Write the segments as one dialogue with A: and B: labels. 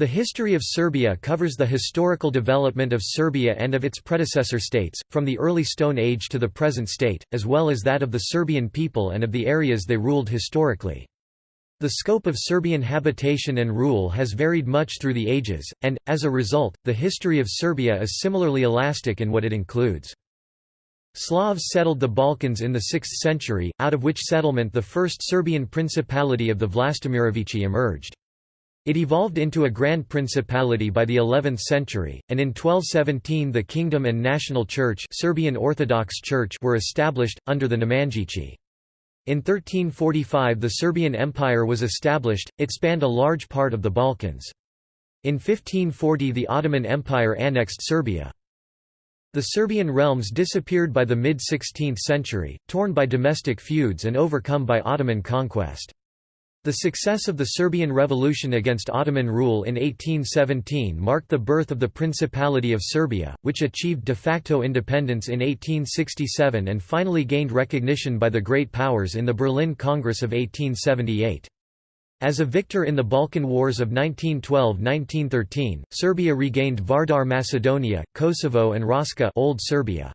A: The history of Serbia covers the historical development of Serbia and of its predecessor states, from the early Stone Age to the present state, as well as that of the Serbian people and of the areas they ruled historically. The scope of Serbian habitation and rule has varied much through the ages, and, as a result, the history of Serbia is similarly elastic in what it includes. Slavs settled the Balkans in the 6th century, out of which settlement the first Serbian principality of the Vlastimirovici emerged. It evolved into a grand principality by the 11th century, and in 1217 the kingdom and national church Serbian Orthodox Church were established, under the Nemanjići. In 1345 the Serbian Empire was established, it spanned a large part of the Balkans. In 1540 the Ottoman Empire annexed Serbia. The Serbian realms disappeared by the mid-16th century, torn by domestic feuds and overcome by Ottoman conquest. The success of the Serbian Revolution against Ottoman rule in 1817 marked the birth of the Principality of Serbia, which achieved de facto independence in 1867 and finally gained recognition by the Great Powers in the Berlin Congress of 1878. As a victor in the Balkan Wars of 1912–1913, Serbia regained Vardar Macedonia, Kosovo and Raška Old Serbia.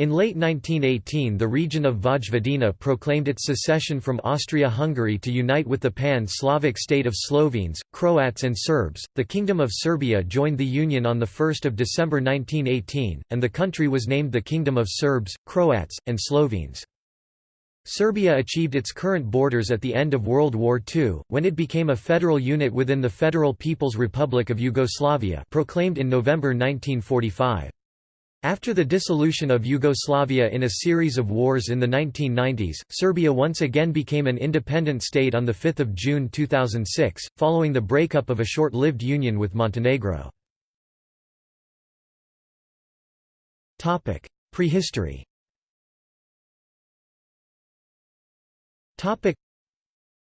A: In late 1918 the region of Vojvodina proclaimed its secession from Austria-Hungary to unite with the pan-Slavic state of Slovenes, Croats and Serbs. The Kingdom of Serbia joined the Union on 1 December 1918, and the country was named the Kingdom of Serbs, Croats, and Slovenes. Serbia achieved its current borders at the end of World War II, when it became a federal unit within the Federal People's Republic of Yugoslavia proclaimed in November 1945. After the dissolution of Yugoslavia in a series of wars in the 1990s, Serbia once again became an independent state on 5 June 2006, following the breakup of a short-lived union with Montenegro. Prehistory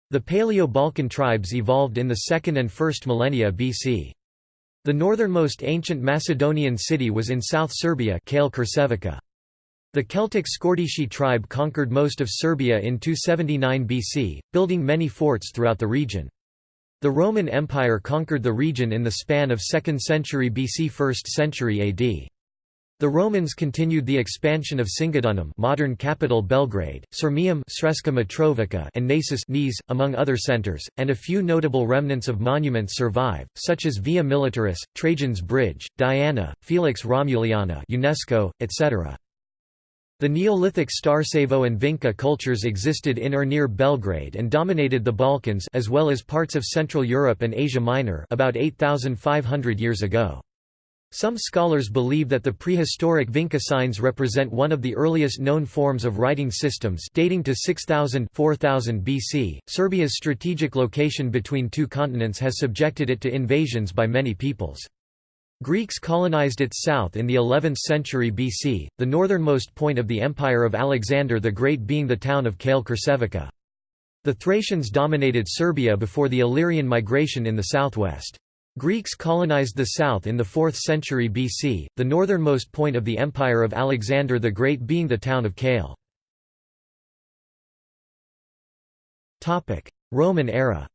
A: The Paleo-Balkan tribes evolved in the 2nd and 1st millennia BC. The northernmost ancient Macedonian city was in South Serbia The Celtic Scordisci tribe conquered most of Serbia in 279 BC, building many forts throughout the region. The Roman Empire conquered the region in the span of 2nd century BC 1st century AD. The Romans continued the expansion of Singidunum modern capital Belgrade, Sirmium Sremska Mitrovica and Naissus Niš, among other centers, and a few notable remnants of monuments survive, such as Via Militaris, Trajan's Bridge, Diana, Felix Romuliana UNESCO, etc. The Neolithic Starcevo and Vinca cultures existed in or near Belgrade and dominated the Balkans as well as parts of Central Europe and Asia Minor about 8,500 years ago. Some scholars believe that the prehistoric Vinca signs represent one of the earliest known forms of writing systems dating to 6000 4000 BC. Serbia's strategic location between two continents has subjected it to invasions by many peoples. Greeks colonized its south in the 11th century BC, the northernmost point of the empire of Alexander the Great being the town of Kale Kersevica. The Thracians dominated Serbia before the Illyrian migration in the southwest. Greeks colonized the south in the 4th century BC, the northernmost point of the empire of Alexander the Great being the town of Kale. Roman era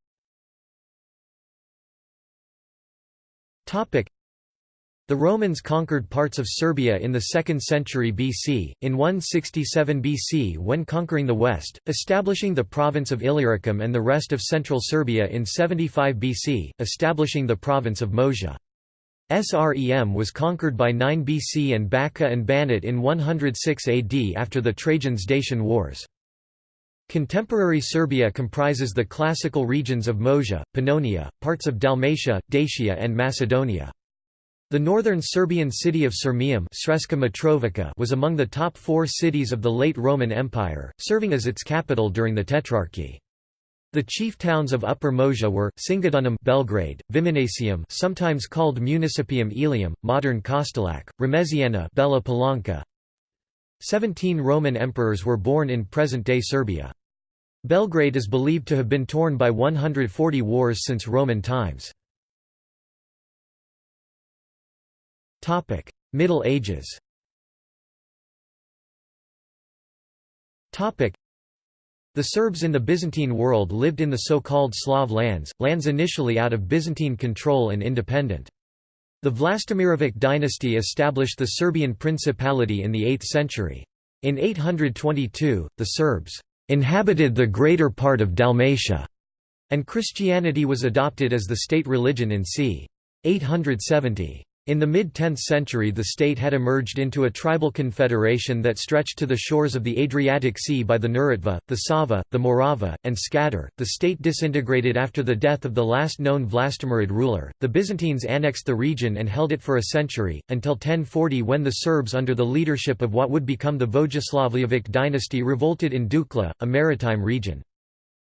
A: the Romans conquered parts of Serbia in the 2nd century BC, in 167 BC when conquering the west, establishing the province of Illyricum and the rest of central Serbia in 75 BC, establishing the province of Moesia. Srem was conquered by 9 BC and Bačka and Banat in 106 AD after the Trajan's Dacian Wars. Contemporary Serbia comprises the classical regions of Moesia, Pannonia, parts of Dalmatia, Dacia and Macedonia. The northern Serbian city of Sirmium was among the top four cities of the late Roman Empire, serving as its capital during the Tetrarchy. The chief towns of Upper Moesia were Singidunum, Belgrade, Viminacium, sometimes called Municipium Aelium, modern Kostolac, Remesiana, Bela Palanka. 17 Roman emperors were born in present-day Serbia. Belgrade is believed to have been torn by 140 wars since Roman times. Topic: Middle Ages. Topic: The Serbs in the Byzantine world lived in the so-called Slav lands, lands initially out of Byzantine control and independent. The Vlastimirovic dynasty established the Serbian Principality in the 8th century. In 822, the Serbs inhabited the greater part of Dalmatia, and Christianity was adopted as the state religion in c. 870. In the mid-10th century the state had emerged into a tribal confederation that stretched to the shores of the Adriatic Sea by the Neretva, the Sava, the Morava, and Skadar. The state disintegrated after the death of the last known Vlastimirid ruler. The Byzantines annexed the region and held it for a century, until 1040 when the Serbs under the leadership of what would become the Vojislavljevic dynasty revolted in Dukla, a maritime region.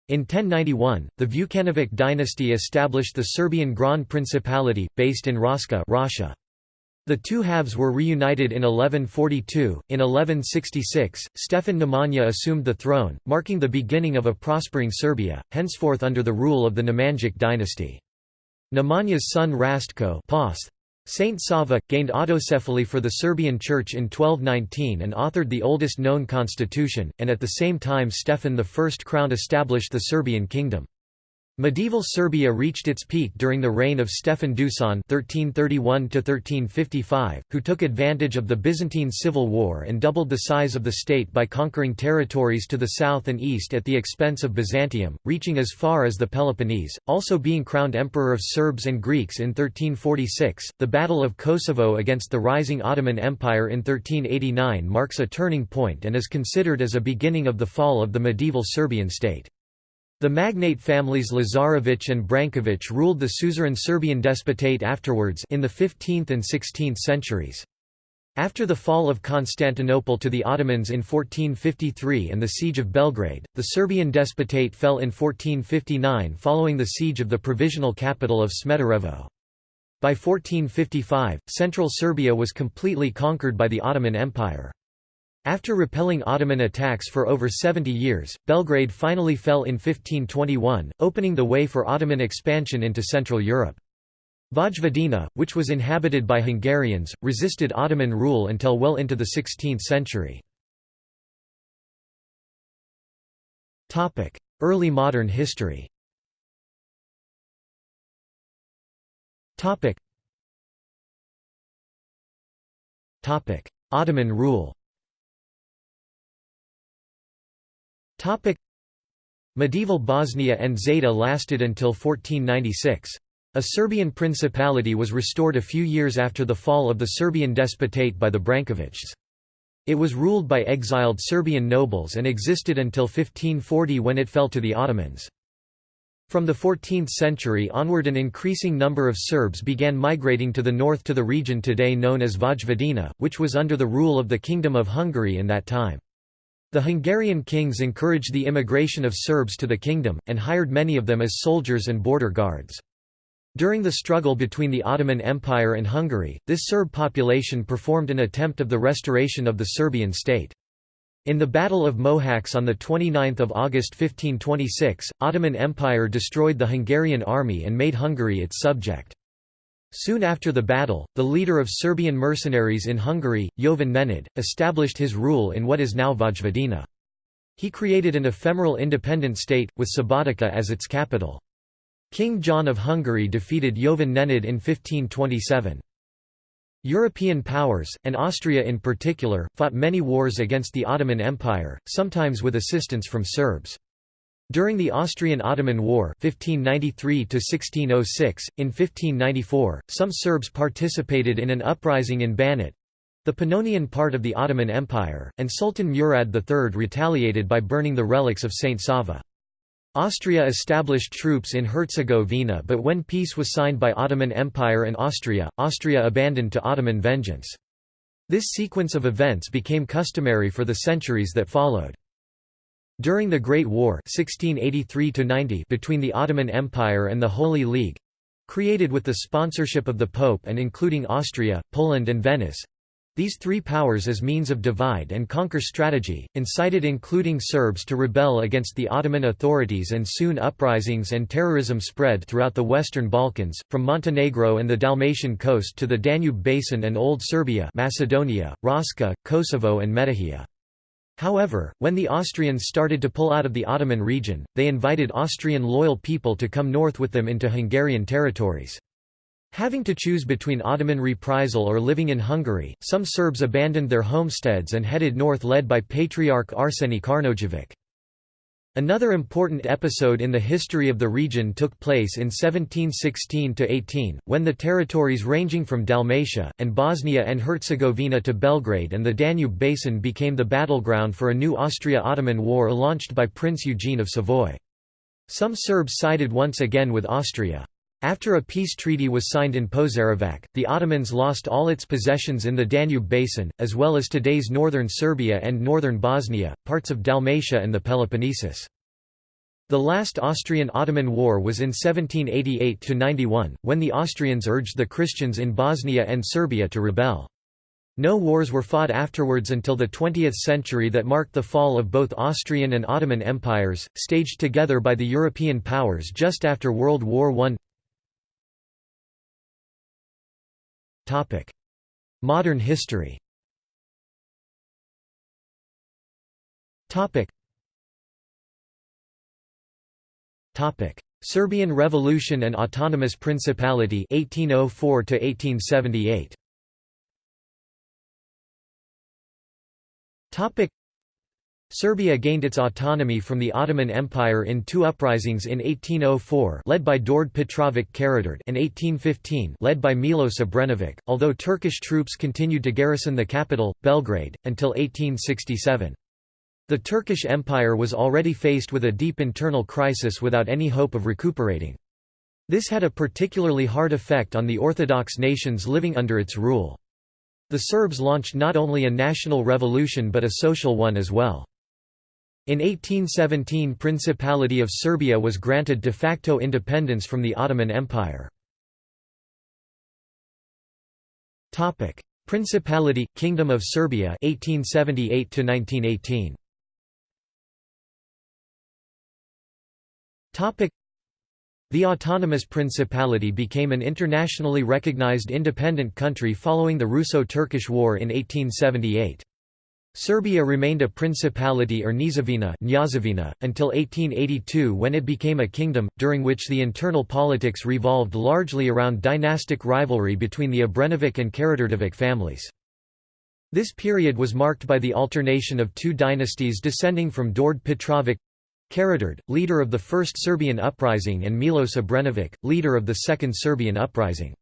A: In 1091, the Vukanovic dynasty established the Serbian Grand Principality, based in Raška Rascia. The two halves were reunited in 1142. In 1166, Stefan Nemanja assumed the throne, marking the beginning of a prospering Serbia, henceforth under the rule of the Nemanjic dynasty. Nemanja's son Rastko Saint Sava, gained autocephaly for the Serbian Church in 1219 and authored the oldest known constitution, and at the same time Stefan I crowned established the Serbian kingdom. Medieval Serbia reached its peak during the reign of Stefan Dusan (1331–1355), who took advantage of the Byzantine civil war and doubled the size of the state by conquering territories to the south and east at the expense of Byzantium, reaching as far as the Peloponnese, also being crowned emperor of Serbs and Greeks in 1346. The Battle of Kosovo against the rising Ottoman Empire in 1389 marks a turning point and is considered as a beginning of the fall of the medieval Serbian state. The magnate families Lazarević and Branković ruled the suzerain Serbian despotate afterwards in the 15th and 16th centuries. After the fall of Constantinople to the Ottomans in 1453 and the siege of Belgrade, the Serbian despotate fell in 1459 following the siege of the provisional capital of Smederevo. By 1455, central Serbia was completely conquered by the Ottoman Empire. After repelling Ottoman attacks for over 70 years, Belgrade finally fell in 1521, opening the way for Ottoman expansion into Central Europe. Vojvodina, which was inhabited by Hungarians, resisted Ottoman rule until well into the 16th century. Early modern history Ottoman rule Medieval Bosnia and Zeta lasted until 1496. A Serbian principality was restored a few years after the fall of the Serbian despotate by the Brankovićs. It was ruled by exiled Serbian nobles and existed until 1540 when it fell to the Ottomans. From the 14th century onward an increasing number of Serbs began migrating to the north to the region today known as Vojvodina, which was under the rule of the Kingdom of Hungary in that time. The Hungarian kings encouraged the immigration of Serbs to the kingdom, and hired many of them as soldiers and border guards. During the struggle between the Ottoman Empire and Hungary, this Serb population performed an attempt of the restoration of the Serbian state. In the Battle of Mohacs on 29 August 1526, Ottoman Empire destroyed the Hungarian army and made Hungary its subject. Soon after the battle, the leader of Serbian mercenaries in Hungary, Jovan Nenad, established his rule in what is now Vojvodina. He created an ephemeral independent state, with Subotica as its capital. King John of Hungary defeated Jovan Nenad in 1527. European powers, and Austria in particular, fought many wars against the Ottoman Empire, sometimes with assistance from Serbs. During the Austrian–Ottoman War 1593 in 1594, some Serbs participated in an uprising in Banat—the Pannonian part of the Ottoman Empire, and Sultan Murad III retaliated by burning the relics of Saint Sava. Austria established troops in Herzegovina but when peace was signed by Ottoman Empire and Austria, Austria abandoned to Ottoman vengeance. This sequence of events became customary for the centuries that followed. During the Great War 1683 between the Ottoman Empire and the Holy League—created with the sponsorship of the Pope and including Austria, Poland and Venice, these three powers as means of divide and conquer strategy, incited including Serbs to rebel against the Ottoman authorities and soon uprisings and terrorism spread throughout the Western Balkans, from Montenegro and the Dalmatian coast to the Danube Basin and Old Serbia Macedonia, Raška, Kosovo and Metohija. However, when the Austrians started to pull out of the Ottoman region, they invited Austrian loyal people to come north with them into Hungarian territories. Having to choose between Ottoman reprisal or living in Hungary, some Serbs abandoned their homesteads and headed north led by Patriarch Arseny Karnojevic. Another important episode in the history of the region took place in 1716–18, when the territories ranging from Dalmatia, and Bosnia and Herzegovina to Belgrade and the Danube Basin became the battleground for a new Austria-Ottoman war launched by Prince Eugene of Savoy. Some Serbs sided once again with Austria. After a peace treaty was signed in Požarevac, the Ottomans lost all its possessions in the Danube basin, as well as today's northern Serbia and northern Bosnia, parts of Dalmatia and the Peloponnesus. The last Austrian-Ottoman war was in 1788–91, when the Austrians urged the Christians in Bosnia and Serbia to rebel. No wars were fought afterwards until the 20th century that marked the fall of both Austrian and Ottoman empires, staged together by the European powers just after World War I. Modern history. Serbian Revolution and Autonomous Principality 1804 to 1878. Serbia gained its autonomy from the Ottoman Empire in two uprisings in 1804 led by Đorđe Petrović Karađorđe and 1815 led by Milos Obrenović, although Turkish troops continued to garrison the capital, Belgrade, until 1867. The Turkish Empire was already faced with a deep internal crisis without any hope of recuperating. This had a particularly hard effect on the Orthodox nations living under its rule. The Serbs launched not only a national revolution but a social one as well. In 1817 Principality of Serbia was granted de facto independence from the Ottoman Empire. Principality – Kingdom of Serbia 1878 1918. The Autonomous Principality became an internationally recognized independent country following the Russo-Turkish War in 1878. Serbia remained a principality or Kneževina until 1882 when it became a kingdom, during which the internal politics revolved largely around dynastic rivalry between the Obrenović and Karađorđević families. This period was marked by the alternation of two dynasties descending from Đorđe Petrović Karađorđe, leader of the First Serbian Uprising and Milos Obrenović, leader of the Second Serbian Uprising.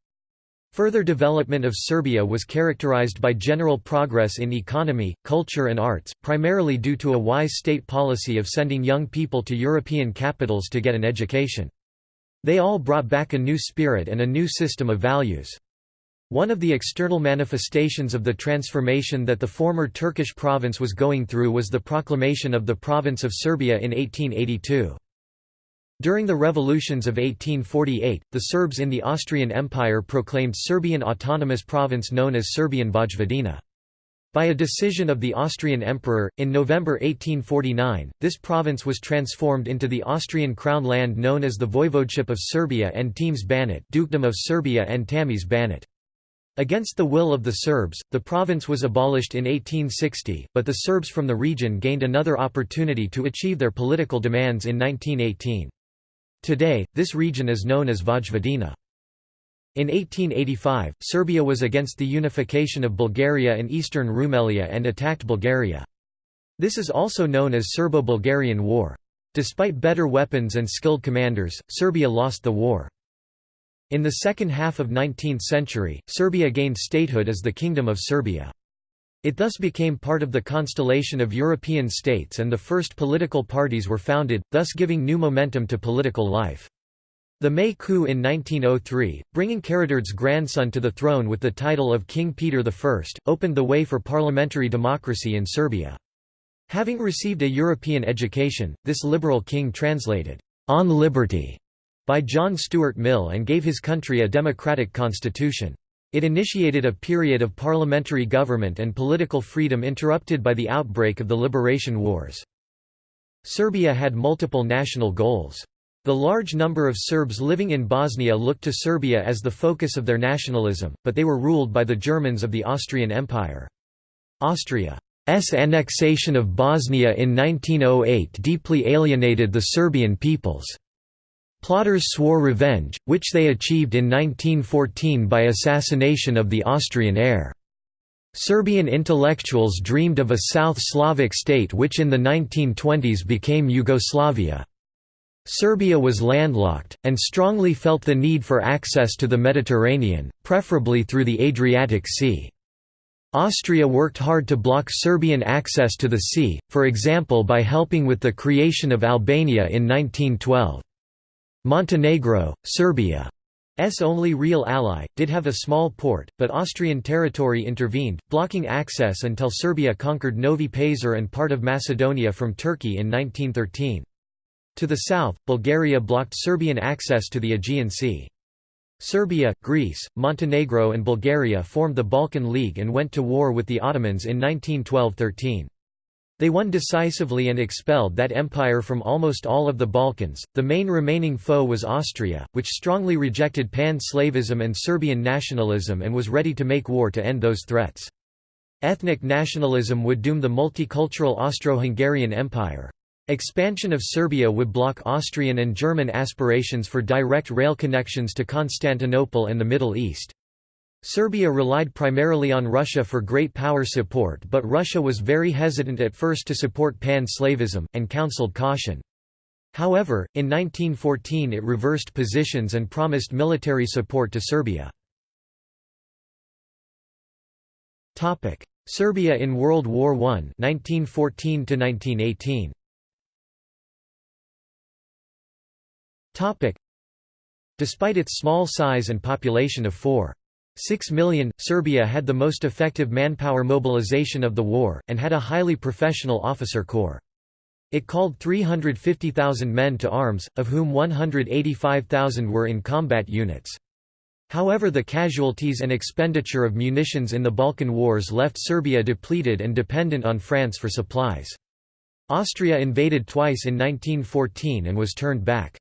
A: Further development of Serbia was characterized by general progress in economy, culture and arts, primarily due to a wise state policy of sending young people to European capitals to get an education. They all brought back a new spirit and a new system of values. One of the external manifestations of the transformation that the former Turkish province was going through was the proclamation of the province of Serbia in 1882. During the revolutions of 1848, the Serbs in the Austrian Empire proclaimed Serbian autonomous province known as Serbian Vojvodina. By a decision of the Austrian Emperor, in November 1849, this province was transformed into the Austrian crown land known as the Voivodeship of Serbia and Temes Banat Dukedom of Serbia and Tamis Banat. Against the will of the Serbs, the province was abolished in 1860, but the Serbs from the region gained another opportunity to achieve their political demands in 1918. Today, this region is known as Vojvodina. In 1885, Serbia was against the unification of Bulgaria and eastern Rumelia and attacked Bulgaria. This is also known as Serbo-Bulgarian War. Despite better weapons and skilled commanders, Serbia lost the war. In the second half of 19th century, Serbia gained statehood as the Kingdom of Serbia. It thus became part of the constellation of European states and the first political parties were founded, thus giving new momentum to political life. The May coup in 1903, bringing Karađorđe's grandson to the throne with the title of King Peter I, opened the way for parliamentary democracy in Serbia. Having received a European education, this liberal king translated, "'On Liberty' by John Stuart Mill and gave his country a democratic constitution. It initiated a period of parliamentary government and political freedom interrupted by the outbreak of the Liberation Wars. Serbia had multiple national goals. The large number of Serbs living in Bosnia looked to Serbia as the focus of their nationalism, but they were ruled by the Germans of the Austrian Empire. Austria's annexation of Bosnia in 1908 deeply alienated the Serbian peoples. Plotters swore revenge, which they achieved in 1914 by assassination of the Austrian heir. Serbian intellectuals dreamed of a South Slavic state which in the 1920s became Yugoslavia. Serbia was landlocked, and strongly felt the need for access to the Mediterranean, preferably through the Adriatic Sea. Austria worked hard to block Serbian access to the sea, for example by helping with the creation of Albania in 1912. Montenegro, Serbia's only real ally, did have a small port, but Austrian territory intervened, blocking access until Serbia conquered Novi Pazar and part of Macedonia from Turkey in 1913. To the south, Bulgaria blocked Serbian access to the Aegean Sea. Serbia, Greece, Montenegro and Bulgaria formed the Balkan League and went to war with the Ottomans in 1912–13. They won decisively and expelled that empire from almost all of the Balkans. The main remaining foe was Austria, which strongly rejected pan-Slavism and Serbian nationalism and was ready to make war to end those threats. Ethnic nationalism would doom the multicultural Austro-Hungarian Empire. Expansion of Serbia would block Austrian and German aspirations for direct rail connections to Constantinople and the Middle East. Serbia relied primarily on Russia for great power support but Russia was very hesitant at first to support pan-Slavism, and counseled caution. However, in 1914 it reversed positions and promised military support to Serbia. Serbia in World War I 1914 1918. Despite its small size and population of 4.6 million, Serbia had the most effective manpower mobilization of the war, and had a highly professional officer corps. It called 350,000 men to arms, of whom 185,000 were in combat units. However the casualties and expenditure of munitions in the Balkan Wars left Serbia depleted and dependent on France for supplies. Austria invaded twice in 1914 and was turned back.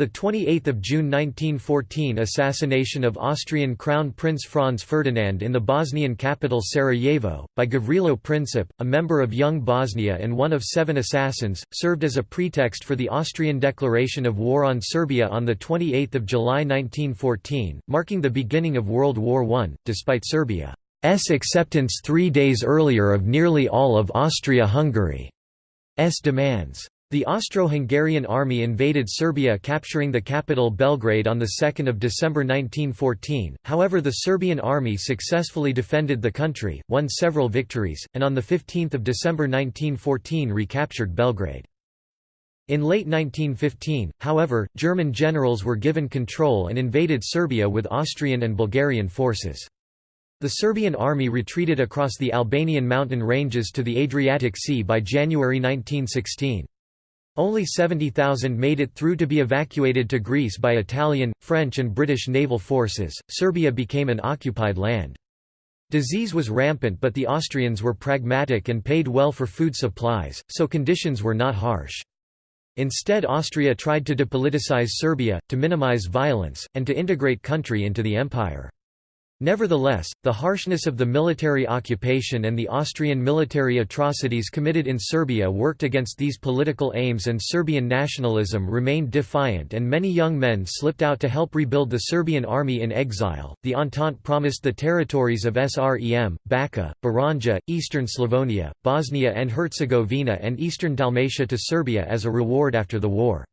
A: The 28th of June 1914 assassination of Austrian Crown Prince Franz Ferdinand in the Bosnian capital Sarajevo, by Gavrilo Princip, a member of Young Bosnia and one of seven assassins, served as a pretext for the Austrian declaration of war on Serbia on the 28 July 1914, marking the beginning of World War I, despite Serbia's acceptance three days earlier of nearly all of Austria-Hungary's demands. The Austro-Hungarian army invaded Serbia capturing the capital Belgrade on 2 December 1914, however the Serbian army successfully defended the country, won several victories, and on 15 December 1914 recaptured Belgrade. In late 1915, however, German generals were given control and invaded Serbia with Austrian and Bulgarian forces. The Serbian army retreated across the Albanian mountain ranges to the Adriatic Sea by January 1916. Only 70,000 made it through to be evacuated to Greece by Italian, French and British naval forces. Serbia became an occupied land. Disease was rampant but the Austrians were pragmatic and paid well for food supplies, so conditions were not harsh. Instead Austria tried to depoliticize Serbia, to minimize violence, and to integrate country into the empire. Nevertheless, the harshness of the military occupation and the Austrian military atrocities committed in Serbia worked against these political aims and Serbian nationalism remained defiant and many young men slipped out to help rebuild the Serbian army in exile. The Entente promised the territories of Srem, Bačka, Baranja, eastern Slavonia, Bosnia and Herzegovina and eastern Dalmatia to Serbia as a reward after the war.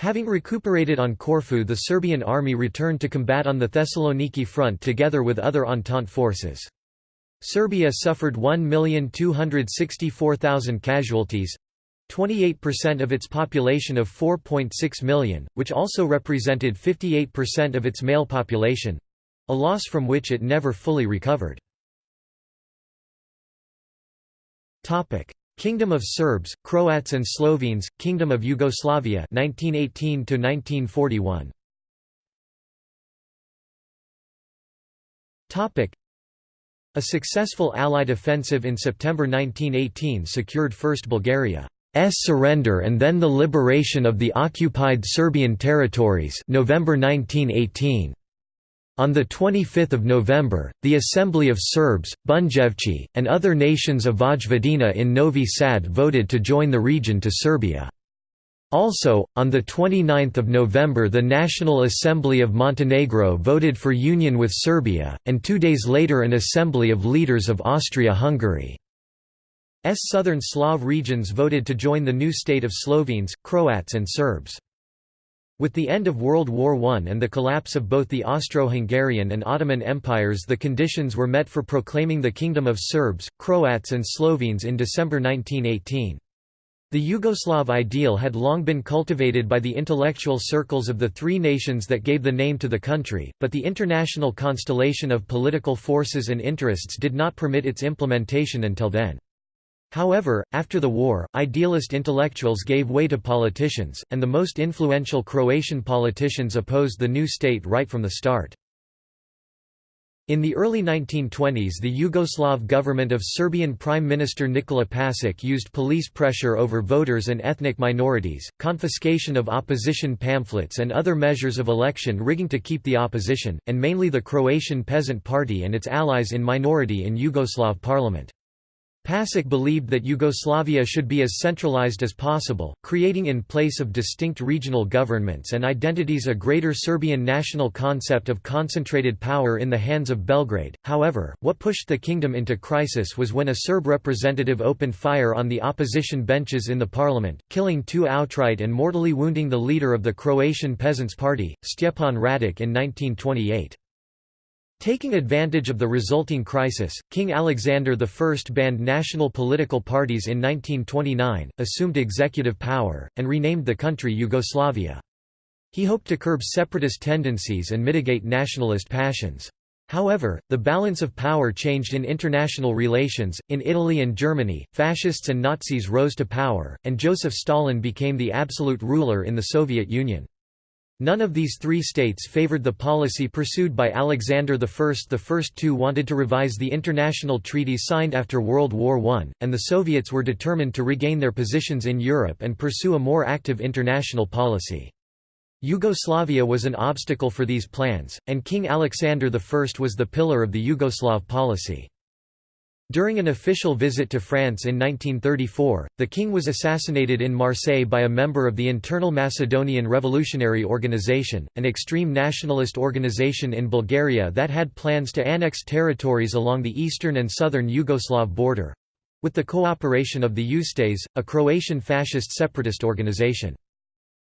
A: Having recuperated on Corfu the Serbian army returned to combat on the Thessaloniki front together with other Entente forces. Serbia suffered 1,264,000 casualties, 28% of its population of 4.6 million, which also represented 58% of its male population—a loss from which it never fully recovered. Kingdom of Serbs, Croats and Slovenes, Kingdom of Yugoslavia 1918 to 1941. Topic A successful Allied offensive in September 1918 secured first Bulgaria's surrender and then the liberation of the occupied Serbian territories November 1918. On 25 November, the Assembly of Serbs, Bunjevci, and other nations of Vojvodina in Novi Sad voted to join the region to Serbia. Also, on 29 November the National Assembly of Montenegro voted for union with Serbia, and two days later an assembly of leaders of Austria-Hungary. S southern Slav regions voted to join the new state of Slovenes, Croats and Serbs. With the end of World War I and the collapse of both the Austro-Hungarian and Ottoman empires the conditions were met for proclaiming the Kingdom of Serbs, Croats and Slovenes in December 1918. The Yugoslav ideal had long been cultivated by the intellectual circles of the three nations that gave the name to the country, but the international constellation of political forces and interests did not permit its implementation until then. However, after the war, idealist intellectuals gave way to politicians, and the most influential Croatian politicians opposed the new state right from the start. In the early 1920s the Yugoslav government of Serbian Prime Minister Nikola Pasic used police pressure over voters and ethnic minorities, confiscation of opposition pamphlets and other measures of election rigging to keep the opposition, and mainly the Croatian Peasant Party and its allies in minority in Yugoslav parliament. Pasic believed that Yugoslavia should be as centralized as possible, creating in place of distinct regional governments and identities a greater Serbian national concept of concentrated power in the hands of Belgrade. However, what pushed the kingdom into crisis was when a Serb representative opened fire on the opposition benches in the parliament, killing two outright and mortally wounding the leader of the Croatian Peasants' Party, Stjepan Radic in 1928. Taking advantage of the resulting crisis, King Alexander I banned national political parties in 1929, assumed executive power, and renamed the country Yugoslavia. He hoped to curb separatist tendencies and mitigate nationalist passions. However, the balance of power changed in international relations. In Italy and Germany, fascists and Nazis rose to power, and Joseph Stalin became the absolute ruler in the Soviet Union. None of these three states favored the policy pursued by Alexander I. The first two wanted to revise the international treaties signed after World War I, and the Soviets were determined to regain their positions in Europe and pursue a more active international policy. Yugoslavia was an obstacle for these plans, and King Alexander I was the pillar of the Yugoslav policy. During an official visit to France in 1934, the king was assassinated in Marseille by a member of the Internal Macedonian Revolutionary Organization, an extreme nationalist organization in Bulgaria that had plans to annex territories along the eastern and southern Yugoslav border—with the cooperation of the Ustase, a Croatian fascist separatist organization.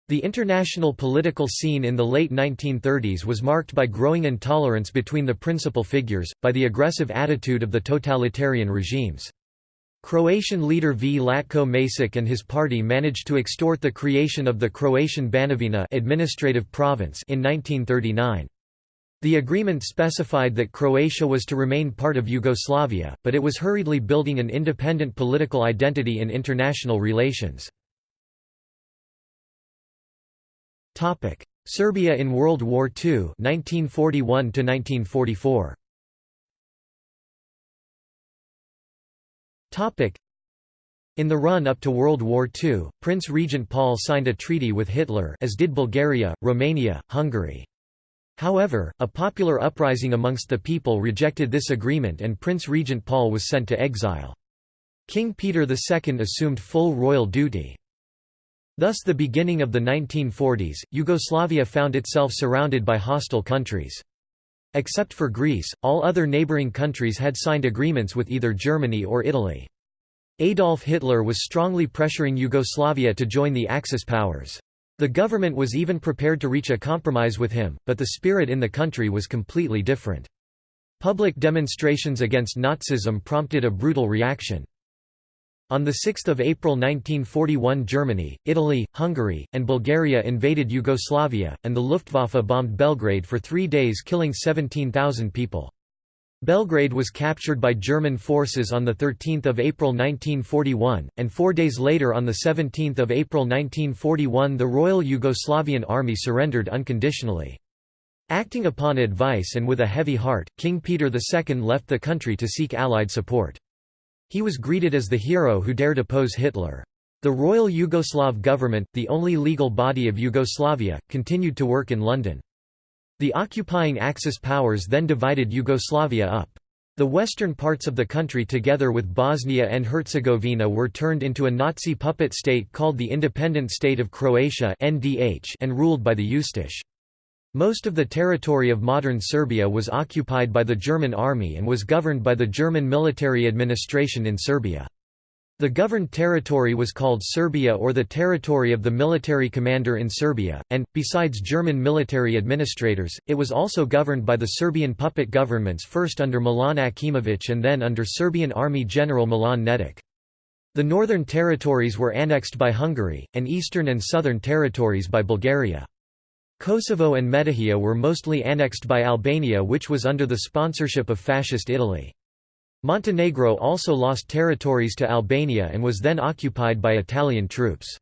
A: The international political scene in the late 1930s was marked by growing intolerance between the principal figures, by the aggressive attitude of the totalitarian regimes. Croatian leader Vladko Maček and his party managed to extort the creation of the Croatian Banovina administrative province in 1939. The agreement specified that Croatia was to remain part of Yugoslavia, but it was hurriedly building an independent political identity in international relations. Topic: Serbia in World War II 1941 to 1944. Topic: in the run-up to World War II, Prince Regent Paul signed a treaty with Hitler as did Bulgaria, Romania, Hungary. However, a popular uprising amongst the people rejected this agreement and Prince Regent Paul was sent to exile. King Peter II assumed full royal duty. Thus the beginning of the 1940s, Yugoslavia found itself surrounded by hostile countries. Except for Greece, all other neighboring countries had signed agreements with either Germany or Italy. Adolf Hitler was strongly pressuring Yugoslavia to join the Axis powers. The government was even prepared to reach a compromise with him, but the spirit in the country was completely different. Public demonstrations against Nazism prompted a brutal reaction. On 6 April 1941 Germany, Italy, Hungary, and Bulgaria invaded Yugoslavia, and the Luftwaffe bombed Belgrade for three days killing 17,000 people. Belgrade was captured by German forces on 13 April 1941, and four days later on 17 April 1941 the Royal Yugoslavian Army surrendered unconditionally. Acting upon advice and with a heavy heart, King Peter II left the country to seek Allied support. He was greeted as the hero who dared oppose Hitler. The Royal Yugoslav government, the only legal body of Yugoslavia, continued to work in London. The occupying Axis powers then divided Yugoslavia up. The western parts of the country together with Bosnia and Herzegovina were turned into a Nazi puppet state called the Independent State of Croatia and ruled by the Ustash. Most of the territory of modern Serbia was occupied by the German army and was governed by the German military administration in Serbia. The governed territory was called Serbia or the territory of the military commander in Serbia, and, besides German military administrators, it was also governed by the Serbian puppet governments first under Milan Aćimović and then under Serbian Army General Milan Nedic. The northern territories were annexed by Hungary, and eastern and southern territories by Bulgaria. Kosovo and Metohija were mostly annexed by Albania which was under the sponsorship of Fascist Italy. Montenegro also lost territories to Albania and was then occupied by Italian troops.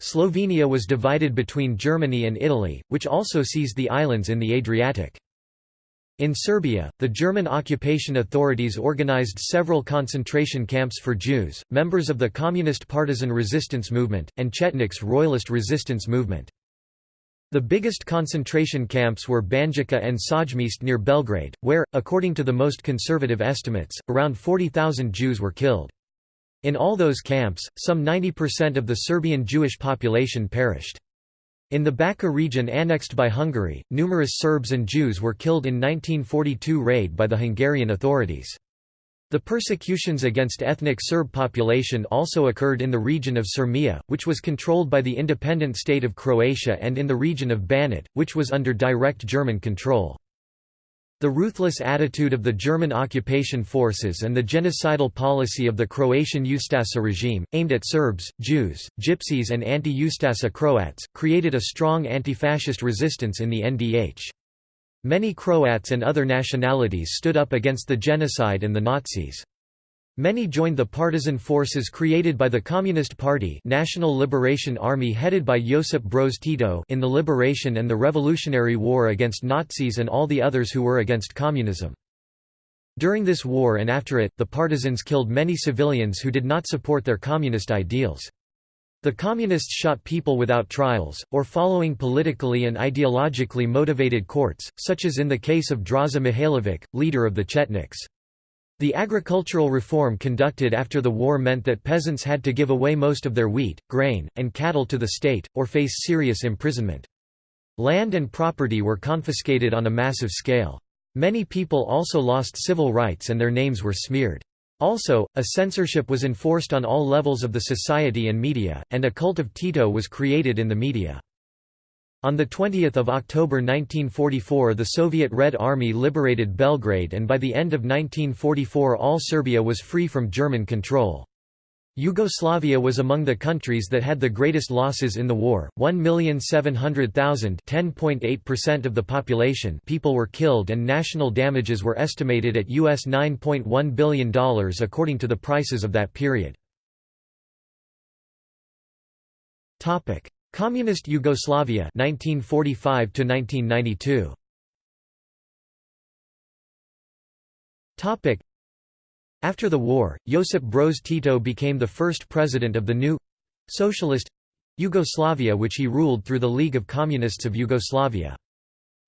A: Slovenia was divided between Germany and Italy, which also seized the islands in the Adriatic. In Serbia, the German occupation authorities organized several concentration camps for Jews, members of the Communist Partisan Resistance Movement, and Chetniks Royalist Resistance Movement. The biggest concentration camps were Banjica and Sajmište near Belgrade, where, according to the most conservative estimates, around 40,000 Jews were killed. In all those camps, some 90% of the Serbian Jewish population perished. In the Bačka region annexed by Hungary, numerous Serbs and Jews were killed in 1942 raid by the Hungarian authorities. The persecutions against ethnic Serb population also occurred in the region of Sirmia, which was controlled by the independent state of Croatia and in the region of Banat, which was under direct German control. The ruthless attitude of the German occupation forces and the genocidal policy of the Croatian Ustaša regime, aimed at Serbs, Jews, Gypsies and anti-Ustaša Croats, created a strong anti-fascist resistance in the NDH. Many Croats and other nationalities stood up against the genocide and the Nazis. Many joined the partisan forces created by the Communist Party National Liberation Army headed by Josip Broz Tito in the Liberation and the Revolutionary War against Nazis and all the others who were against communism. During this war and after it, the partisans killed many civilians who did not support their communist ideals. The Communists shot people without trials, or following politically and ideologically motivated courts, such as in the case of Draza Mihailovic, leader of the Chetniks. The agricultural reform conducted after the war meant that peasants had to give away most of their wheat, grain, and cattle to the state, or face serious imprisonment. Land and property were confiscated on a massive scale. Many people also lost civil rights and their names were smeared. Also, a censorship was enforced on all levels of the society and media, and a cult of Tito was created in the media. On 20 October 1944 the Soviet Red Army liberated Belgrade and by the end of 1944 all Serbia was free from German control. Yugoslavia was among the countries that had the greatest losses in the war, 1,700,000 of the population people were killed and national damages were estimated at US $9.1 billion according to the prices of that period. Communist Yugoslavia 1945 1992. After the war, Josip Broz Tito became the first president of the new socialist Yugoslavia which he ruled through the League of Communists of Yugoslavia.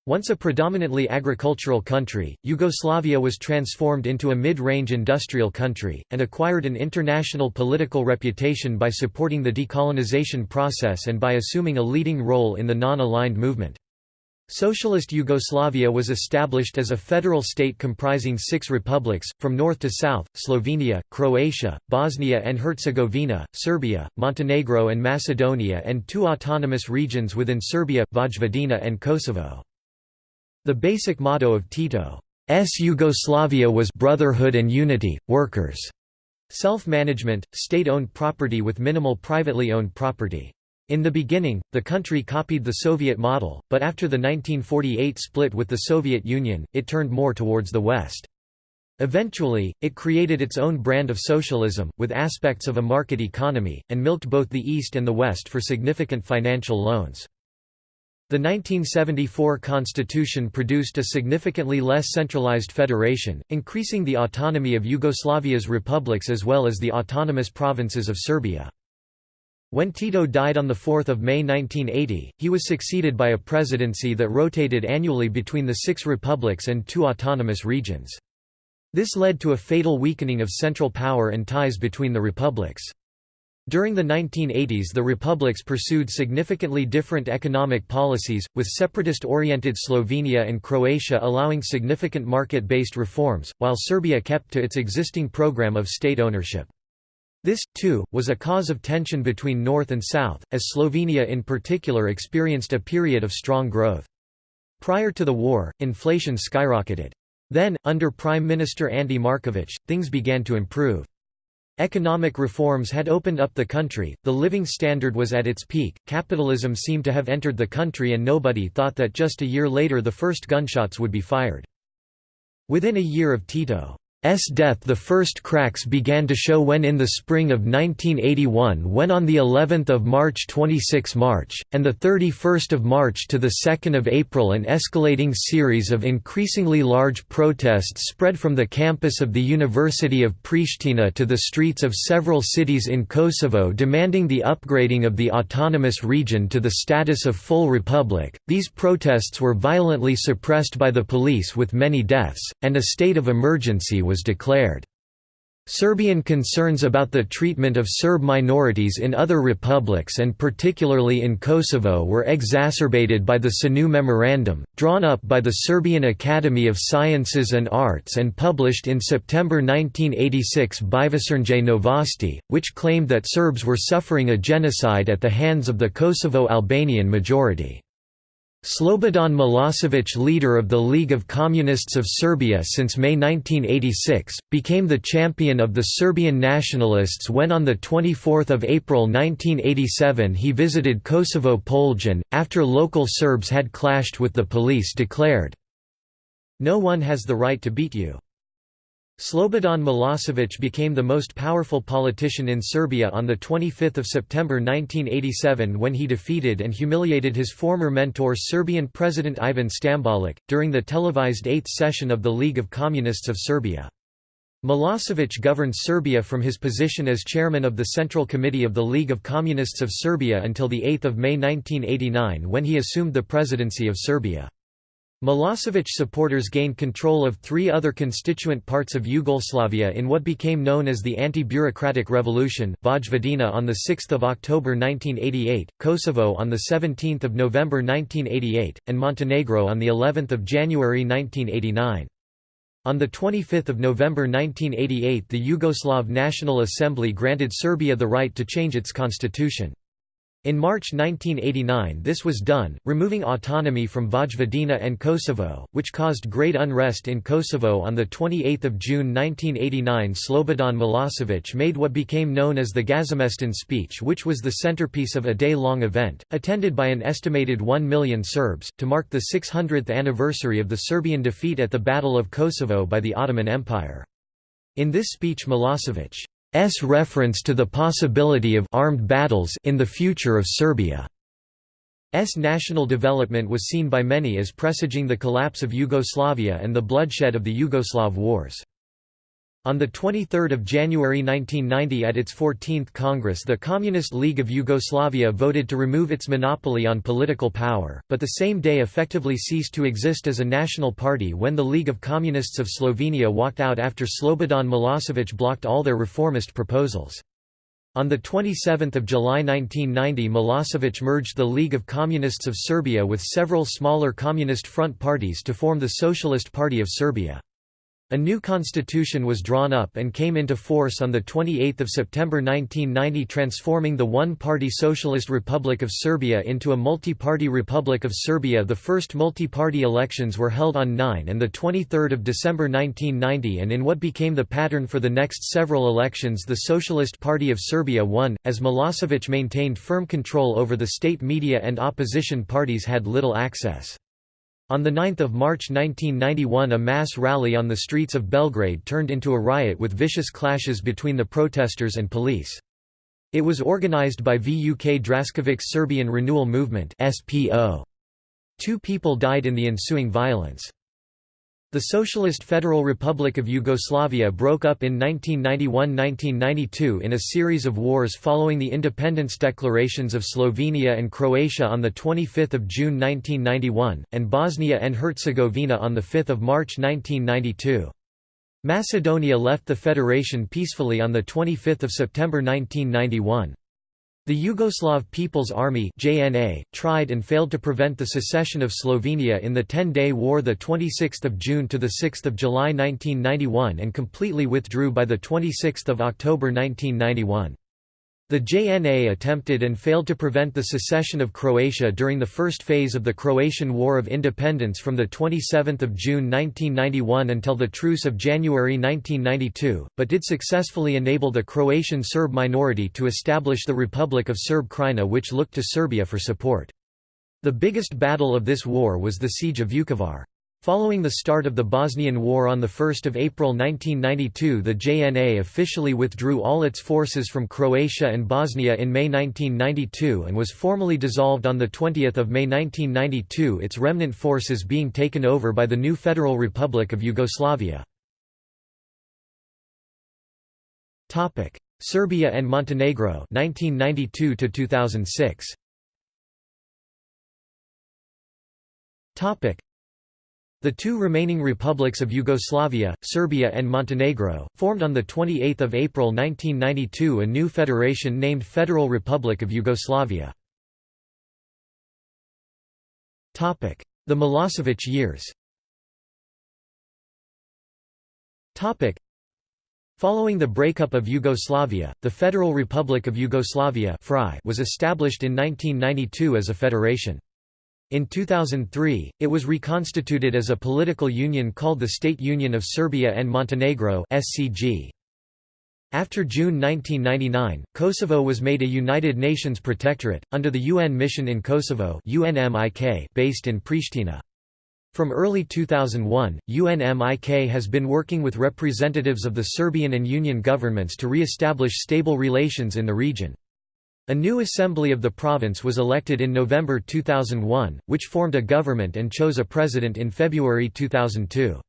A: Once a predominantly agricultural country, Yugoslavia was transformed into a mid-range industrial country, and acquired an international political reputation by supporting the decolonization process and by assuming a leading role in the non-aligned movement. Socialist Yugoslavia was established as a federal state comprising six republics, from north to south, Slovenia, Croatia, Bosnia and Herzegovina, Serbia, Montenegro and Macedonia and two autonomous regions within Serbia, Vojvodina and Kosovo. The basic motto of Tito's Yugoslavia was «brotherhood and unity, workers», self-management, state-owned property with minimal privately owned property. In the beginning, the country copied the Soviet model, but after the 1948 split with the Soviet Union, it turned more towards the West. Eventually, it created its own brand of socialism, with aspects of a market economy, and milked both the East and the West for significant financial loans. The 1974 constitution produced a significantly less centralized federation, increasing the autonomy of Yugoslavia's republics as well as the autonomous provinces of Serbia. When Tito died on 4 May 1980, he was succeeded by a presidency that rotated annually between the six republics and two autonomous regions. This led to a fatal weakening of central power and ties between the republics. During the 1980s the republics pursued significantly different economic policies, with separatist-oriented Slovenia and Croatia allowing significant market-based reforms, while Serbia kept to its existing program of state ownership. This, too, was a cause of tension between North and South, as Slovenia in particular experienced a period of strong growth. Prior to the war, inflation skyrocketed. Then, under Prime Minister Ante Marković, things began to improve. Economic reforms had opened up the country, the living standard was at its peak, capitalism seemed to have entered the country and nobody thought that just a year later the first gunshots would be fired. Within a year of Tito S death the first cracks began to show when in the spring of 1981 when on the 11th of March 26 March, and the 31st of March to the 2nd of April an escalating series of increasingly large protests spread from the campus of the University of Pristina to the streets of several cities in Kosovo demanding the upgrading of the autonomous region to the status of full republic. These protests were violently suppressed by the police with many deaths, and a state of emergency was was declared. Serbian concerns about the treatment of Serb minorities in other republics and particularly in Kosovo were exacerbated by the SANU Memorandum, drawn up by the Serbian Academy of Sciences and Arts and published in September 1986 by Večernje Novosti, which claimed that Serbs were suffering a genocide at the hands of the Kosovo Albanian majority. Slobodan Milosevic leader of the League of Communists of Serbia since May 1986, became the champion of the Serbian nationalists when on 24 April 1987 he visited Kosovo Polje, after local Serbs had clashed with the police declared, No one has the right to beat you. Slobodan Milosevic became the most powerful politician in Serbia on 25 September 1987 when he defeated and humiliated his former mentor Serbian President Ivan Stambolic, during the televised eighth session of the League of Communists of Serbia. Milosevic governed Serbia from his position as chairman of the Central Committee of the League of Communists of Serbia until 8 May 1989 when he assumed the presidency of Serbia. Milosevic supporters gained control of three other constituent parts of Yugoslavia in what became known as the Anti-Bureaucratic Revolution, Vojvodina on 6 October 1988, Kosovo on 17 November 1988, and Montenegro on of January 1989. On 25 November 1988 the Yugoslav National Assembly granted Serbia the right to change its constitution. In March 1989 this was done, removing autonomy from Vojvodina and Kosovo, which caused great unrest in Kosovo on 28 June 1989 Slobodan Milosevic made what became known as the Gazimestan speech which was the centerpiece of a day-long event, attended by an estimated 1 million Serbs, to mark the 600th anniversary of the Serbian defeat at the Battle of Kosovo by the Ottoman Empire. In this speech Milosevic S reference to the possibility of armed battles in the future of Serbia. S national development was seen by many as presaging the collapse of Yugoslavia and the bloodshed of the Yugoslav wars. On 23 January 1990 at its 14th Congress the Communist League of Yugoslavia voted to remove its monopoly on political power, but the same day effectively ceased to exist as a national party when the League of Communists of Slovenia walked out after Slobodan Milosevic blocked all their reformist proposals. On 27 July 1990 Milosevic merged the League of Communists of Serbia with several smaller communist front parties to form the Socialist Party of Serbia. A new constitution was drawn up and came into force on 28 September 1990 transforming the one-party Socialist Republic of Serbia into a multi-party Republic of Serbia The first multi-party elections were held on 9 and 23 December 1990 and in what became the pattern for the next several elections the Socialist Party of Serbia won, as Milosevic maintained firm control over the state media and opposition parties had little access. On 9 March 1991 a mass rally on the streets of Belgrade turned into a riot with vicious clashes between the protesters and police. It was organized by VUK Draskovic Serbian Renewal Movement. Two people died in the ensuing violence. The Socialist Federal Republic of Yugoslavia broke up in 1991–1992 in a series of wars following the independence declarations of Slovenia and Croatia on 25 June 1991, and Bosnia and Herzegovina on 5 March 1992. Macedonia left the federation peacefully on 25 September 1991. The Yugoslav People's Army (JNA) tried and failed to prevent the secession of Slovenia in the 10-day war the 26th June to the 6th July 1991 and completely withdrew by the 26th October 1991. The JNA attempted and failed to prevent the secession of Croatia during the first phase of the Croatian War of Independence from 27 June 1991 until the Truce of January 1992, but did successfully enable the Croatian Serb minority to establish the Republic of Serb Krajina which looked to Serbia for support. The biggest battle of this war was the Siege of Vukovar. Following the start of the Bosnian War on 1 April 1992 the JNA officially withdrew all its forces from Croatia and Bosnia in May 1992 and was formally dissolved on 20 May 1992 its remnant forces being taken over by the new Federal Republic of Yugoslavia. Serbia and Montenegro 1992 2006 the two remaining republics of Yugoslavia, Serbia and Montenegro, formed on 28 April 1992 a new federation named Federal Republic of Yugoslavia. The Milosevic years Following the breakup of Yugoslavia, the Federal Republic of Yugoslavia was established in 1992 as a federation. In 2003, it was reconstituted as a political union called the State Union of Serbia and Montenegro (SCG). After June 1999, Kosovo was made a United Nations protectorate, under the UN Mission in Kosovo based in Pristina. From early 2001, UNMIK has been working with representatives of the Serbian and Union governments to re-establish stable relations in the region. A new assembly of the province was elected in November 2001, which formed a government and chose a president in February 2002.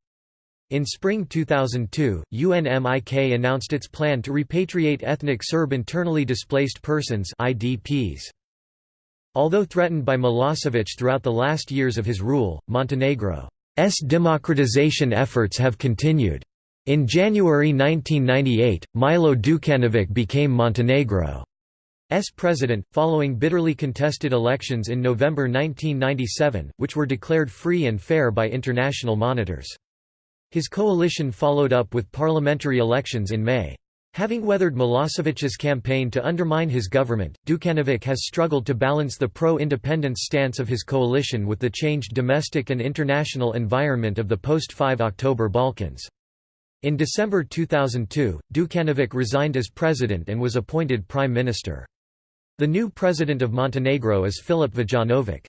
A: In spring 2002, UNMIK announced its plan to repatriate ethnic Serb internally displaced persons IDPs. Although threatened by Milosevic throughout the last years of his rule, Montenegro's democratization efforts have continued. In January 1998, Milo Đukanović became Montenegro. S president, following bitterly contested elections in November 1997, which were declared free and fair by international monitors. His coalition followed up with parliamentary elections in May. Having weathered Milosevic's campaign to undermine his government, Dukanovic has struggled to balance the pro-independence stance of his coalition with the changed domestic and international environment of the post-5 October Balkans. In December 2002, Dukanovic resigned as president and was appointed prime minister. The new president of Montenegro is Filip Vujanovic.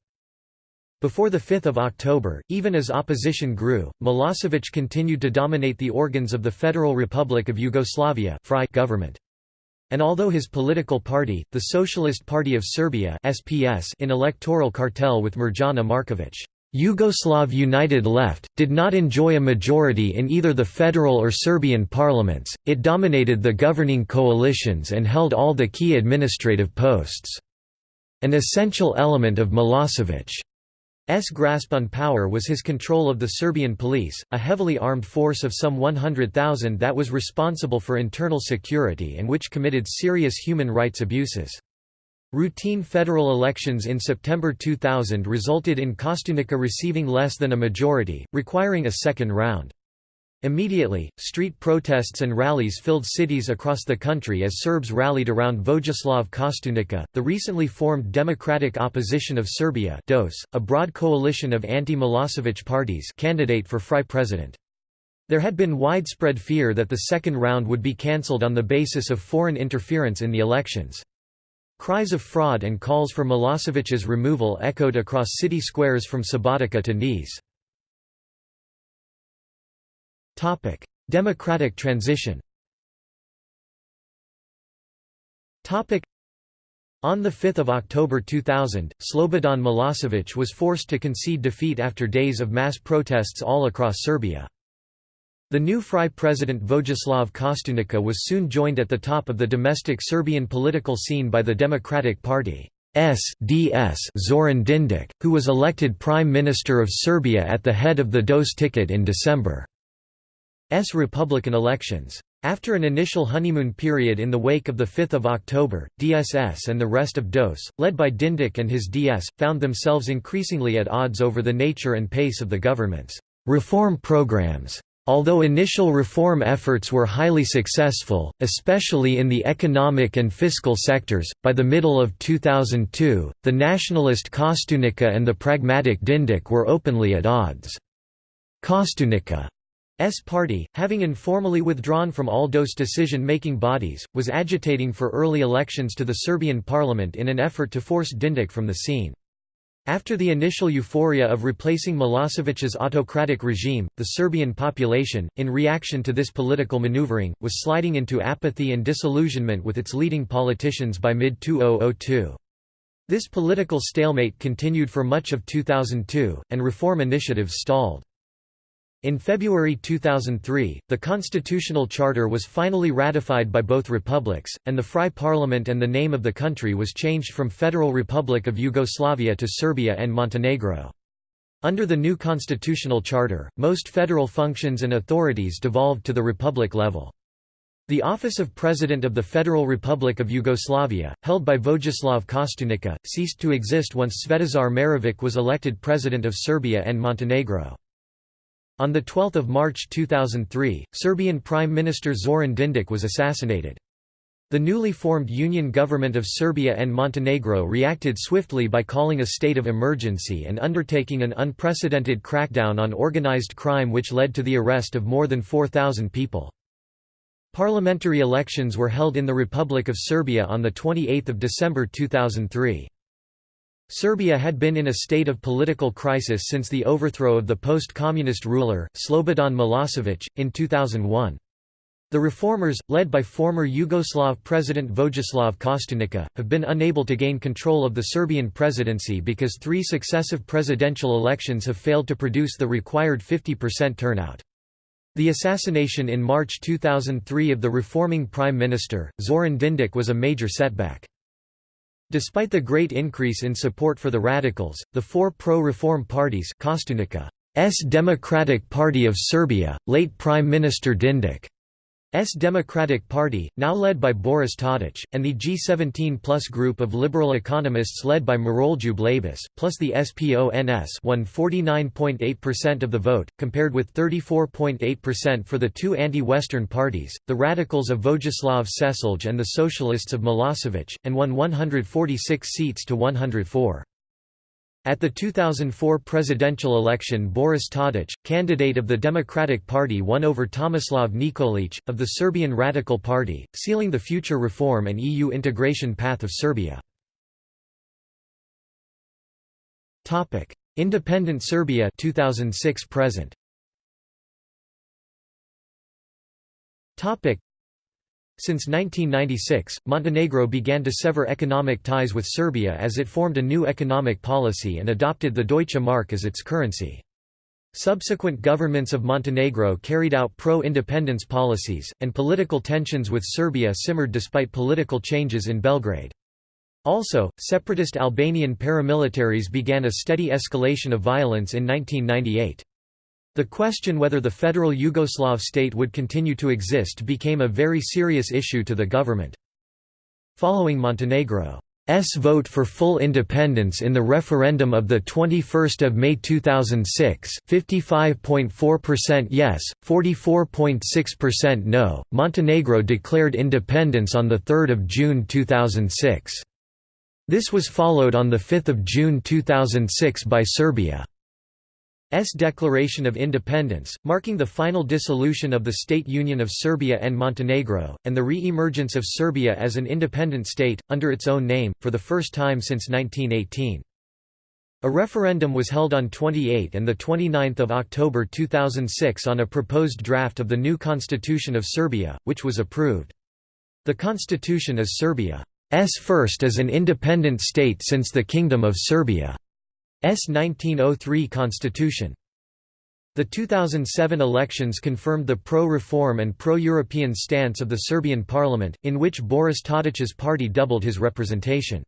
A: Before 5 October, even as opposition grew, Milosevic continued to dominate the organs of the Federal Republic of Yugoslavia government. And although his political party, the Socialist Party of Serbia SPS in electoral cartel with Mirjana Markovic Yugoslav United Left, did not enjoy a majority in either the federal or Serbian parliaments, it dominated the governing coalitions and held all the key administrative posts. An essential element of Milosevic's grasp on power was his control of the Serbian police, a heavily armed force of some 100,000 that was responsible for internal security and which committed serious human rights abuses. Routine federal elections in September 2000 resulted in Kostunica receiving less than a majority, requiring a second round. Immediately, street protests and rallies filled cities across the country as Serbs rallied around Vojislav Kostunica, the recently formed Democratic Opposition of Serbia DOS, a broad coalition of anti-Milosevic parties candidate for FRY president. There had been widespread fear that the second round would be cancelled on the basis of foreign interference in the elections. Cries of fraud and calls for Milosevic's removal echoed across city squares from Subotica to Niš. Democratic transition On 5 October 2000, Slobodan Milosevic was forced to concede defeat after days of mass protests all across Serbia. The new FRY president Vojislav Kostunica was soon joined at the top of the domestic Serbian political scene by the Democratic Party. SDS Zoran Dindic, who was elected Prime Minister of Serbia at the head of the DOS ticket in December. S Republican elections. After an initial honeymoon period in the wake of the 5 October, DSS and the rest of DOS, led by Dindic and his DS, found themselves increasingly at odds over the nature and pace of the government's reform programs. Although initial reform efforts were highly successful, especially in the economic and fiscal sectors, by the middle of 2002, the nationalist Kostunica and the pragmatic Dindic were openly at odds. Kostunica S party, having informally withdrawn from all DOS decision-making bodies, was agitating for early elections to the Serbian parliament in an effort to force Dindic from the scene. After the initial euphoria of replacing Milosevic's autocratic regime, the Serbian population, in reaction to this political maneuvering, was sliding into apathy and disillusionment with its leading politicians by mid-2002. This political stalemate continued for much of 2002, and reform initiatives stalled. In February 2003, the constitutional charter was finally ratified by both republics, and the FRY parliament and the name of the country was changed from Federal Republic of Yugoslavia to Serbia and Montenegro. Under the new constitutional charter, most federal functions and authorities devolved to the republic level. The office of President of the Federal Republic of Yugoslavia, held by Vojislav Kostunica, ceased to exist once Svetozar Marovic was elected President of Serbia and Montenegro. On 12 March 2003, Serbian Prime Minister Zoran Dindic was assassinated. The newly formed Union Government of Serbia and Montenegro reacted swiftly by calling a state of emergency and undertaking an unprecedented crackdown on organized crime which led to the arrest of more than 4,000 people. Parliamentary elections were held in the Republic of Serbia on 28 December 2003. Serbia had been in a state of political crisis since the overthrow of the post-communist ruler, Slobodan Milosevic, in 2001. The reformers, led by former Yugoslav President Vojislav Kostunica, have been unable to gain control of the Serbian presidency because three successive presidential elections have failed to produce the required 50% turnout. The assassination in March 2003 of the reforming prime minister, Zoran Dindic was a major setback. Despite the great increase in support for the radicals, the four pro-reform parties Kostunica's Democratic Party of Serbia, late Prime Minister Dindic S Democratic Party, now led by Boris Tadic, and the G17 Plus group of liberal economists led by Miroljub Labus, plus the SPONS won 49.8% of the vote, compared with 34.8% for the two anti-Western parties, the radicals of Vojislav Šešelj and the socialists of Milosevic, and won 146 seats to 104. At the 2004 presidential election Boris Tadic, candidate of the Democratic Party won over Tomislav Nikolic, of the Serbian Radical Party, sealing the future reform and EU integration path of Serbia. Independent Serbia 2006 present since 1996, Montenegro began to sever economic ties with Serbia as it formed a new economic policy and adopted the Deutsche Mark as its currency. Subsequent governments of Montenegro carried out pro-independence policies, and political tensions with Serbia simmered despite political changes in Belgrade. Also, separatist Albanian paramilitaries began a steady escalation of violence in 1998. The question whether the federal Yugoslav state would continue to exist became a very serious issue to the government. Following Montenegro's vote for full independence in the referendum of the 21 May 2006 55.4% yes, 44.6% no, Montenegro declared independence on 3 June 2006. This was followed on 5 June 2006 by Serbia. S declaration of independence, marking the final dissolution of the State Union of Serbia and Montenegro, and the re-emergence of Serbia as an independent state, under its own name, for the first time since 1918. A referendum was held on 28 and 29 October 2006 on a proposed draft of the new constitution of Serbia, which was approved. The constitution is Serbia's first as an independent state since the Kingdom of Serbia's 1903 constitution. The 2007 elections confirmed the pro-reform and pro-European stance of the Serbian parliament, in which Boris Tadić's party doubled his representation.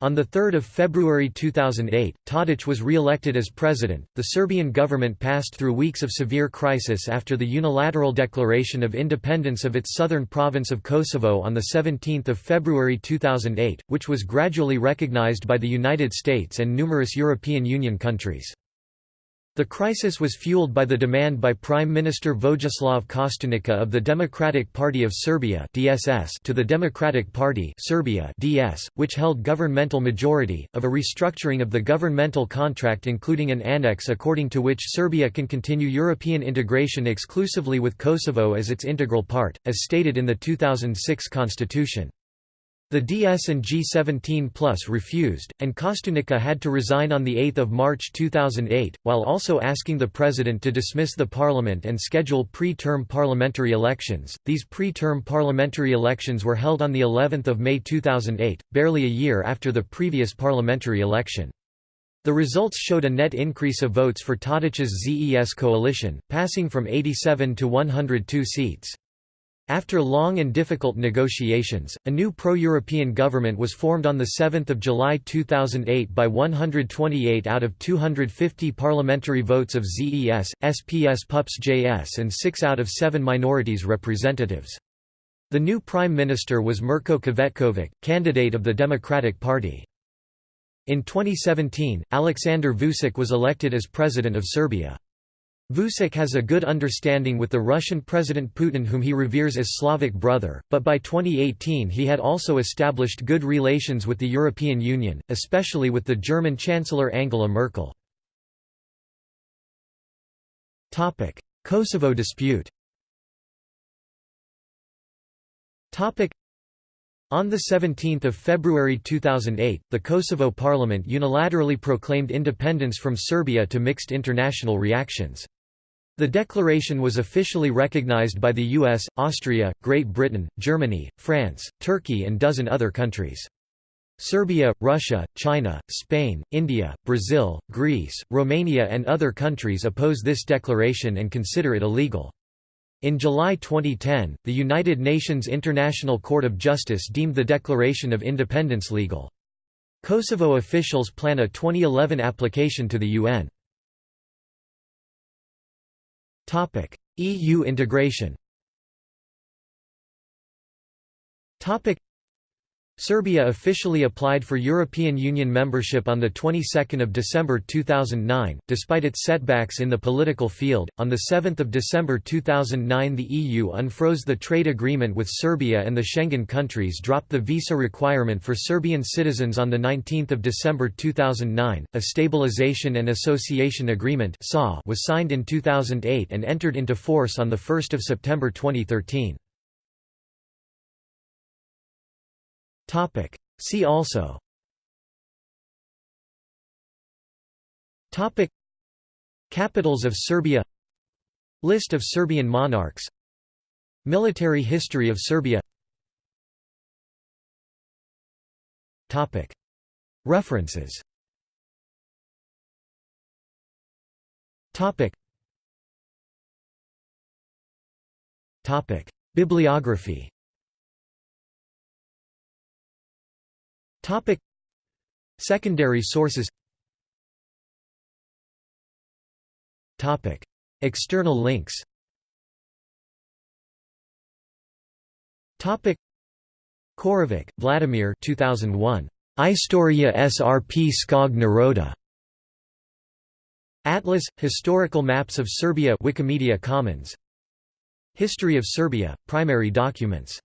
A: On 3 February 2008, Tadić was re-elected as president. The Serbian government passed through weeks of severe crisis after the unilateral declaration of independence of its southern province of Kosovo on 17 February 2008, which was gradually recognized by the United States and numerous European Union countries. The crisis was fueled by the demand by Prime Minister Vojislav Kostunica of the Democratic Party of Serbia (DSS) to the Democratic Party Serbia (DS), which held governmental majority, of a restructuring of the governmental contract including an annex according to which Serbia can continue European integration exclusively with Kosovo as its integral part, as stated in the 2006 constitution. The DS and G17 Plus refused, and Kostunica had to resign on 8 March 2008, while also asking the president to dismiss the parliament and schedule pre-term parliamentary elections. These pre-term parliamentary elections were held on the 11th of May 2008, barely a year after the previous parliamentary election. The results showed a net increase of votes for Tadić's ZES coalition, passing from 87 to 102 seats. After long and difficult negotiations, a new pro-European government was formed on 7 July 2008 by 128 out of 250 parliamentary votes of ZES, SPS PUPS JS and 6 out of 7 minorities representatives. The new prime minister was Mirko Cvetkovic, candidate of the Democratic Party. In 2017, Aleksandar Vučić was elected as president of Serbia. Vučić has a good understanding with the Russian President Putin whom he reveres as Slavic brother, but by 2018 he had also established good relations with the European Union, especially with the German Chancellor Angela Merkel. Kosovo dispute on 17 February 2008, the Kosovo parliament unilaterally proclaimed independence from Serbia to mixed international reactions. The declaration was officially recognized by the US, Austria, Great Britain, Germany, France, Turkey and dozen other countries. Serbia, Russia, China, Spain, India, Brazil, Greece, Romania and other countries oppose this declaration and consider it illegal. In July 2010, the United Nations International Court of Justice deemed the Declaration of Independence legal. Kosovo officials plan a 2011 application to the UN. Topic: EU integration. Topic: Serbia officially applied for European Union membership on the 22nd of December 2009 despite its setbacks in the political field. On the 7th of December 2009 the EU unfroze the trade agreement with Serbia and the Schengen countries dropped the visa requirement for Serbian citizens on the 19th of December 2009 a stabilization and association agreement (SA) was signed in 2008 and entered into force on the 1st of September 2013 Topic. See also Topic. Capitals of Serbia List of Serbian monarchs Military history of Serbia Topic. References Topic. Topic. Bibliography Topic. Secondary sources. Topic. External links. Topic. Ćorović, Vladimir 2001 Istoria Srp Skog Naroda. Atlas Historical Maps of Serbia Wikimedia Commons. History of Serbia Primary documents